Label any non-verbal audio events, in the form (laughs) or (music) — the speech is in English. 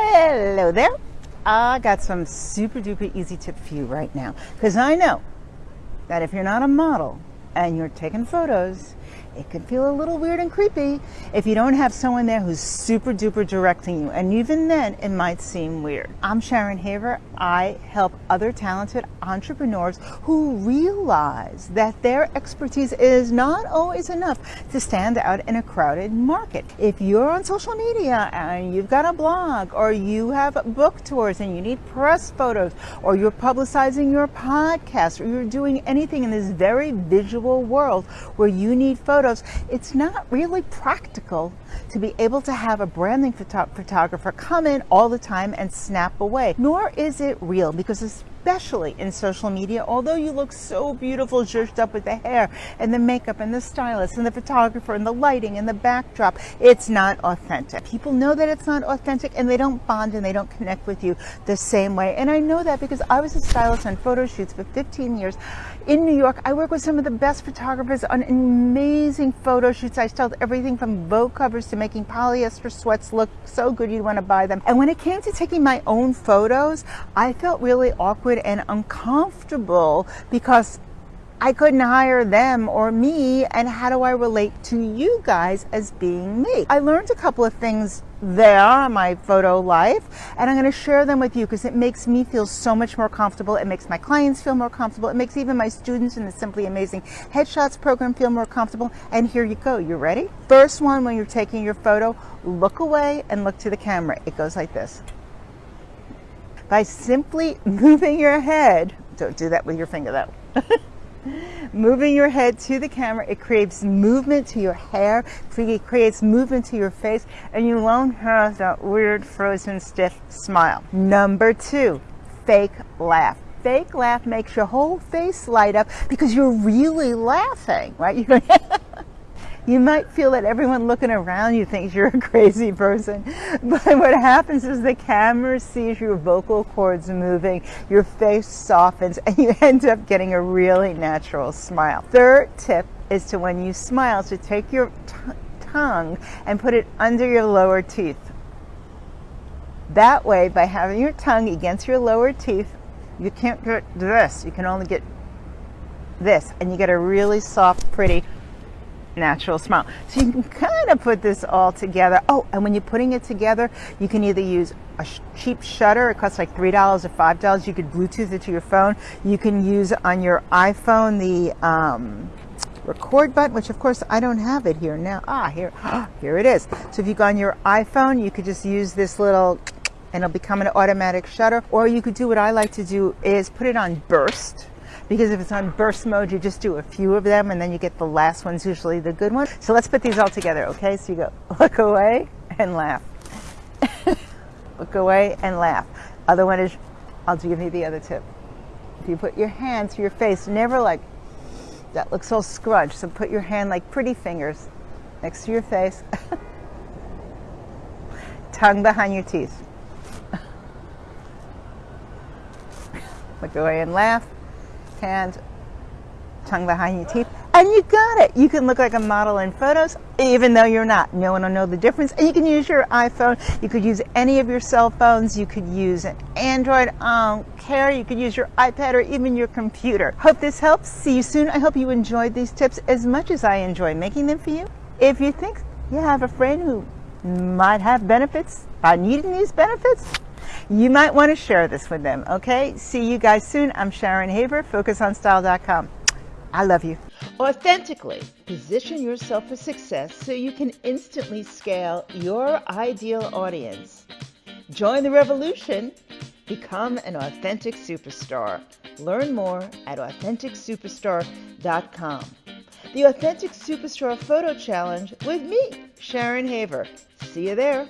Hello there. I got some super duper easy tips for you right now because I know that if you're not a model and you're taking photos, it can feel a little weird and creepy if you don't have someone there who's super duper directing you. And even then, it might seem weird. I'm Sharon Haver. I help other talented entrepreneurs who realize that their expertise is not always enough to stand out in a crowded market. If you're on social media and you've got a blog or you have book tours and you need press photos or you're publicizing your podcast or you're doing anything in this very visual world where you need photos photos, it's not really practical to be able to have a branding photo photographer come in all the time and snap away. Nor is it real because especially in social media, although you look so beautiful zhuzhed up with the hair and the makeup and the stylist and the photographer and the lighting and the backdrop, it's not authentic. People know that it's not authentic and they don't bond and they don't connect with you the same way. And I know that because I was a stylist on photo shoots for 15 years in New York. I work with some of the best photographers on amazing photo shoots. I styled everything from Vogue covers to making polyester sweats look so good you'd want to buy them. And when it came to taking my own photos, I felt really awkward and uncomfortable because I couldn't hire them or me, and how do I relate to you guys as being me? I learned a couple of things there, on my photo life, and I'm going to share them with you because it makes me feel so much more comfortable. It makes my clients feel more comfortable. It makes even my students in the Simply Amazing Headshots program feel more comfortable. And here you go. You ready? First one, when you're taking your photo, look away and look to the camera. It goes like this by simply (laughs) moving your head. Don't do that with your finger though. (laughs) moving your head to the camera, it creates movement to your hair, it creates movement to your face, and you won't have that weird frozen stiff smile. Number two, fake laugh fake laugh makes your whole face light up because you're really laughing, right? (laughs) You might feel that everyone looking around you thinks you're a (laughs) crazy person, but what happens is the camera sees your vocal cords moving, your face softens, and you (laughs) end up getting a really natural smile. Third tip is to when you smile, to take your tongue and put it under your lower teeth. That way, by having your tongue against your lower teeth, you can't get this. You can only get this, and you get a really soft, pretty natural smile. So you can kind of put this all together. Oh, and when you're putting it together, you can either use a cheap shutter. It costs like $3 or $5. You could Bluetooth it to your phone. You can use on your iPhone the um, record button, which of course I don't have it here now. Ah, here, (gasps) here it is. So if you go on your iPhone, you could just use this little and it'll become an automatic shutter. Or you could do what I like to do is put it on burst because if it's on burst mode, you just do a few of them and then you get the last one's usually the good one. So let's put these all together, okay? So you go (laughs) look away and laugh. (laughs) look away and laugh. Other one is, I'll give you the other tip. If you put your hand to your face, never like, that looks all scrunched. So put your hand like pretty fingers next to your face. (laughs) Tongue behind your teeth. look away and laugh hand, tongue behind your teeth, and you got it. You can look like a model in photos, even though you're not. No one will know the difference. And you can use your iPhone. You could use any of your cell phones. You could use an Android um, care. You could use your iPad or even your computer. Hope this helps. See you soon. I hope you enjoyed these tips as much as I enjoy making them for you. If you think you have a friend who might have benefits by needing these benefits, you might want to share this with them. Okay, see you guys soon. I'm Sharon Haver, focusonstyle.com. I love you. Authentically position yourself for success so you can instantly scale your ideal audience. Join the revolution. Become an authentic superstar. Learn more at AuthenticSuperstar.com. The Authentic Superstar Photo Challenge with me, Sharon Haver. See you there.